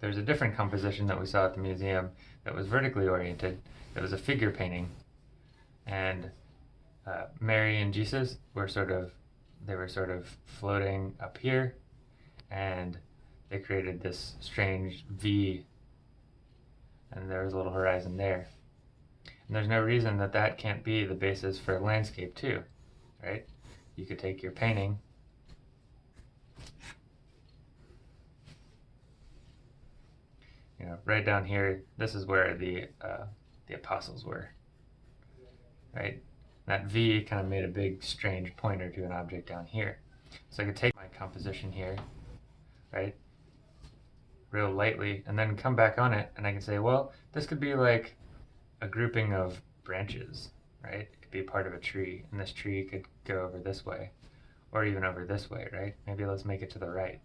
there's a different composition that we saw at the museum that was vertically oriented. That was a figure painting, and uh, Mary and Jesus were sort of they were sort of floating up here, and they created this strange V, and there was a little horizon there. And there's no reason that that can't be the basis for a landscape too, right? You could take your painting you know, right down here, this is where the uh, the apostles were, right? That V kind of made a big strange pointer to an object down here. So I could take my composition here, right, real lightly, and then come back on it, and I can say, well, this could be like a grouping of branches, right? It could be part of a tree, and this tree could go over this way, or even over this way, right? Maybe let's make it to the right.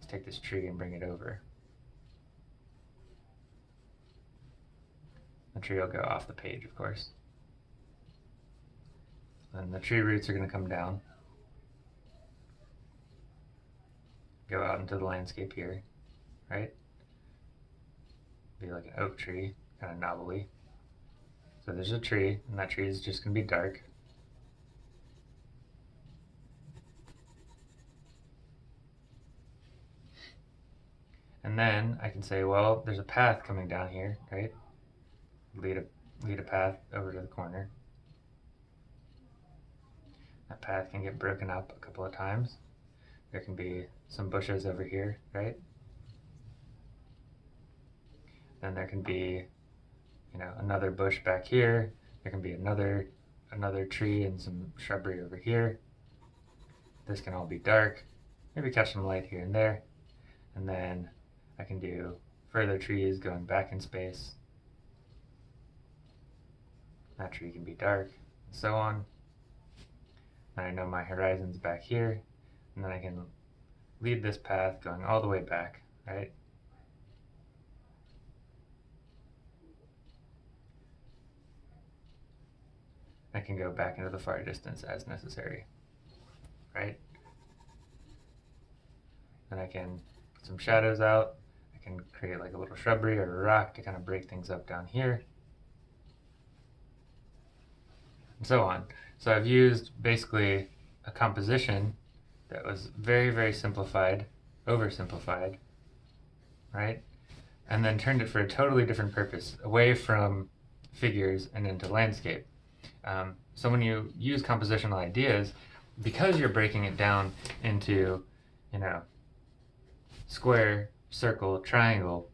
Let's take this tree and bring it over. The tree will go off the page, of course. And the tree roots are going to come down, go out into the landscape here, right? Be like an oak tree, kind of knobbly. So there's a tree, and that tree is just going to be dark. And then I can say, well, there's a path coming down here, right? Lead a, lead a path over to the corner. That path can get broken up a couple of times. There can be some bushes over here, right? Then there can be, you know, another bush back here. There can be another another tree and some shrubbery over here. This can all be dark. Maybe catch some light here and there. And then I can do further trees going back in space that tree can be dark, and so on. And I know my horizon's back here, and then I can lead this path going all the way back, right? I can go back into the far distance as necessary, right? Then I can put some shadows out. I can create like a little shrubbery or a rock to kind of break things up down here. And so on. So I've used basically a composition that was very, very simplified, oversimplified, right? And then turned it for a totally different purpose, away from figures and into landscape. Um, so when you use compositional ideas, because you're breaking it down into, you know, square, circle, triangle,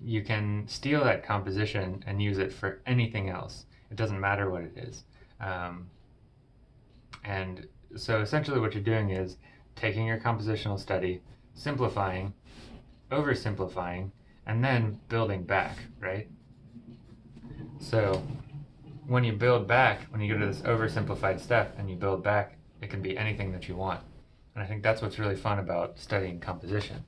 you can steal that composition and use it for anything else. It doesn't matter what it is. Um, and so essentially what you're doing is taking your compositional study, simplifying, oversimplifying, and then building back, right? So when you build back, when you go to this oversimplified step and you build back, it can be anything that you want. And I think that's what's really fun about studying composition.